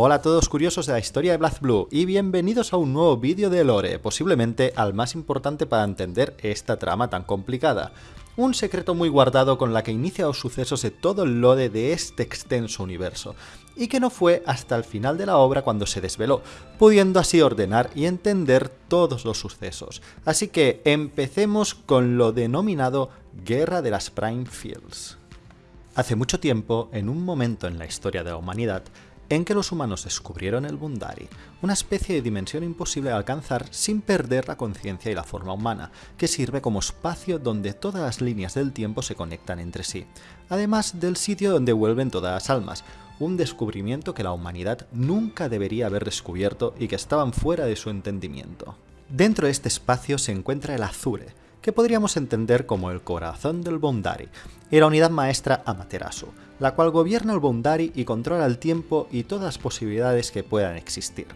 Hola a todos curiosos de la historia de BlazBlue y bienvenidos a un nuevo vídeo de Lore, posiblemente al más importante para entender esta trama tan complicada. Un secreto muy guardado con la que inicia los sucesos de todo el lore de este extenso universo, y que no fue hasta el final de la obra cuando se desveló, pudiendo así ordenar y entender todos los sucesos. Así que empecemos con lo denominado Guerra de las Prime Fields. Hace mucho tiempo, en un momento en la historia de la humanidad, en que los humanos descubrieron el Bundari, una especie de dimensión imposible de alcanzar sin perder la conciencia y la forma humana, que sirve como espacio donde todas las líneas del tiempo se conectan entre sí, además del sitio donde vuelven todas las almas, un descubrimiento que la humanidad nunca debería haber descubierto y que estaban fuera de su entendimiento. Dentro de este espacio se encuentra el Azure, que podríamos entender como el corazón del Bondari, y la unidad maestra Amaterasu, la cual gobierna el Bondari y controla el tiempo y todas las posibilidades que puedan existir.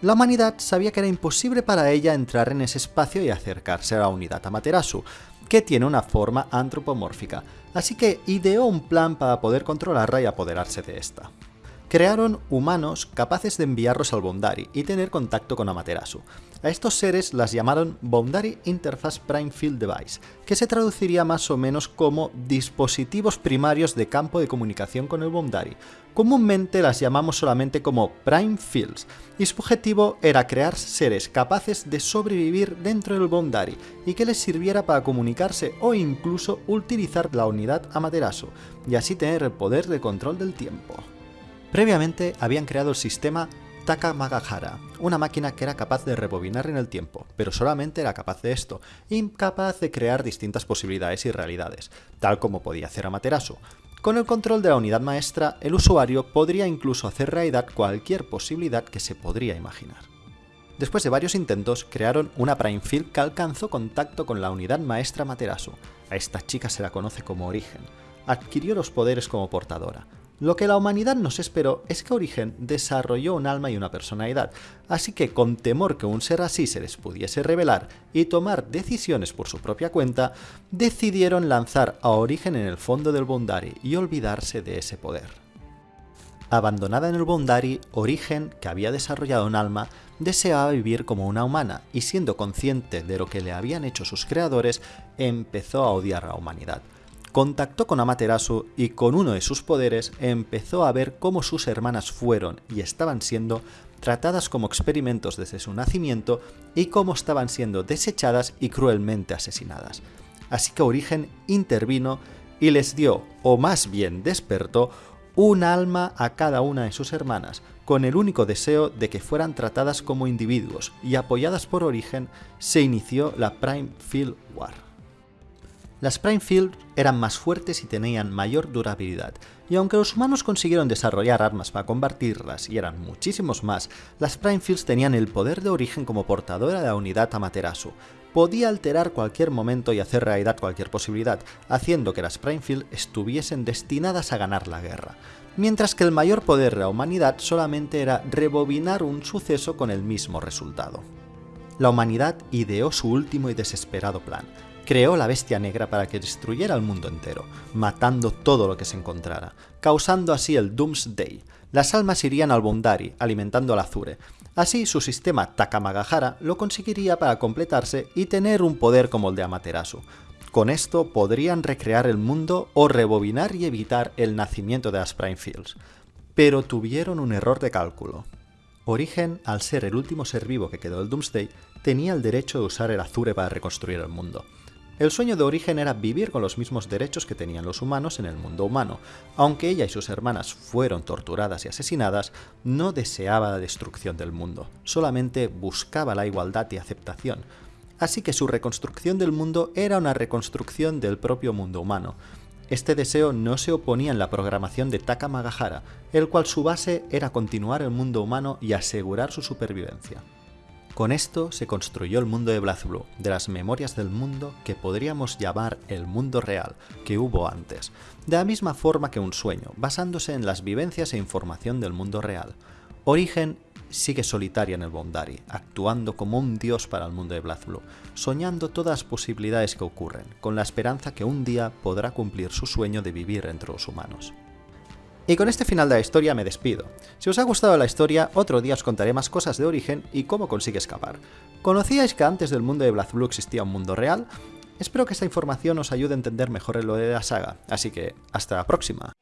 La humanidad sabía que era imposible para ella entrar en ese espacio y acercarse a la unidad Amaterasu, que tiene una forma antropomórfica, así que ideó un plan para poder controlarla y apoderarse de esta crearon humanos capaces de enviarlos al Bondari y tener contacto con Amaterasu. A estos seres las llamaron Bondari Interface Prime Field Device, que se traduciría más o menos como dispositivos primarios de campo de comunicación con el Bondari. Comúnmente las llamamos solamente como Prime Fields, y su objetivo era crear seres capaces de sobrevivir dentro del Bondari y que les sirviera para comunicarse o incluso utilizar la unidad Amaterasu, y así tener el poder de control del tiempo. Previamente habían creado el sistema Takamagahara, una máquina que era capaz de rebobinar en el tiempo, pero solamente era capaz de esto, incapaz de crear distintas posibilidades y realidades, tal como podía hacer Amaterasu. Con el control de la unidad maestra, el usuario podría incluso hacer realidad cualquier posibilidad que se podría imaginar. Después de varios intentos, crearon una Prime Field que alcanzó contacto con la unidad maestra Materasu. A esta chica se la conoce como Origen. Adquirió los poderes como portadora, lo que la humanidad nos esperó es que Origen desarrolló un alma y una personalidad, así que con temor que un ser así se les pudiese revelar y tomar decisiones por su propia cuenta, decidieron lanzar a Origen en el fondo del Bondari y olvidarse de ese poder. Abandonada en el Bondari, Origen, que había desarrollado un alma, deseaba vivir como una humana y siendo consciente de lo que le habían hecho sus creadores, empezó a odiar a la humanidad contactó con Amaterasu y con uno de sus poderes empezó a ver cómo sus hermanas fueron y estaban siendo tratadas como experimentos desde su nacimiento y cómo estaban siendo desechadas y cruelmente asesinadas. Así que Origen intervino y les dio, o más bien despertó, un alma a cada una de sus hermanas, con el único deseo de que fueran tratadas como individuos, y apoyadas por Origen, se inició la Prime Field War. Las Prime Field eran más fuertes y tenían mayor durabilidad, y aunque los humanos consiguieron desarrollar armas para combatirlas y eran muchísimos más, las Prime Fields tenían el poder de origen como portadora de la unidad Amaterasu. Podía alterar cualquier momento y hacer realidad cualquier posibilidad, haciendo que las Prime Field estuviesen destinadas a ganar la guerra, mientras que el mayor poder de la humanidad solamente era rebobinar un suceso con el mismo resultado. La humanidad ideó su último y desesperado plan, creó la bestia negra para que destruyera el mundo entero, matando todo lo que se encontrara, causando así el Doomsday. Las almas irían al Bondari, alimentando al Azure. Así su sistema Takamagahara lo conseguiría para completarse y tener un poder como el de Amaterasu. Con esto podrían recrear el mundo o rebobinar y evitar el nacimiento de las. Pero tuvieron un error de cálculo. Origen, al ser el último ser vivo que quedó del Doomsday, tenía el derecho de usar el Azure para reconstruir el mundo. El sueño de origen era vivir con los mismos derechos que tenían los humanos en el mundo humano. Aunque ella y sus hermanas fueron torturadas y asesinadas, no deseaba la destrucción del mundo, solamente buscaba la igualdad y aceptación. Así que su reconstrucción del mundo era una reconstrucción del propio mundo humano. Este deseo no se oponía en la programación de Taka Magahara, el cual su base era continuar el mundo humano y asegurar su supervivencia. Con esto se construyó el mundo de BlazBlue, de las memorias del mundo que podríamos llamar el mundo real que hubo antes, de la misma forma que un sueño, basándose en las vivencias e información del mundo real. Origen sigue solitaria en el Bondari, actuando como un dios para el mundo de BlazBlue, soñando todas las posibilidades que ocurren, con la esperanza que un día podrá cumplir su sueño de vivir entre los humanos. Y con este final de la historia me despido. Si os ha gustado la historia, otro día os contaré más cosas de Origen y cómo consigue escapar. ¿Conocíais que antes del mundo de BlazBlue existía un mundo real? Espero que esta información os ayude a entender mejor lo de la saga, así que hasta la próxima.